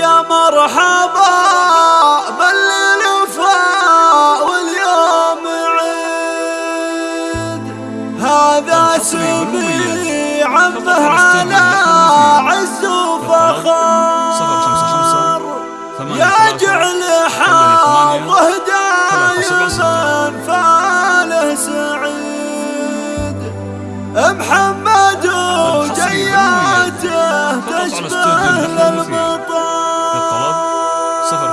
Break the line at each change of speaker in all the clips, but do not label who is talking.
يا مرحبا بالوفاء واليوم عيد. هذا سمي عمه على عز وفخار. يا جعل حظه دايما فاله سعيد. محمد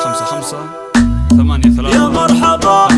خمسة خمسة ثمانية
ثلاثة. يا مرحبا.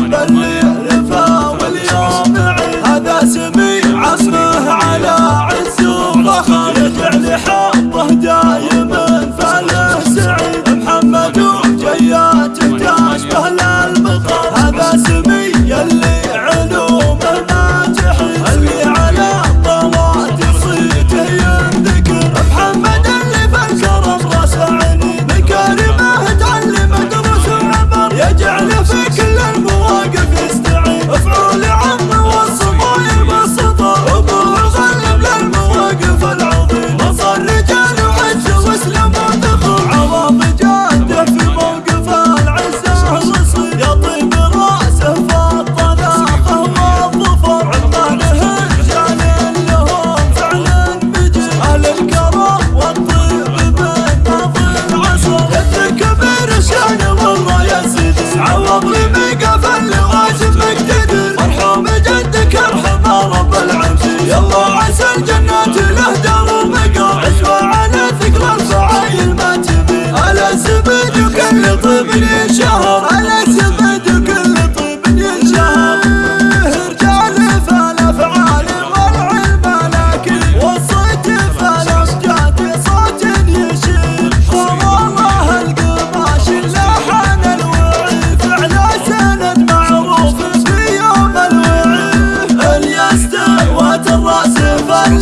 ظن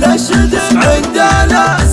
نشد عندنا.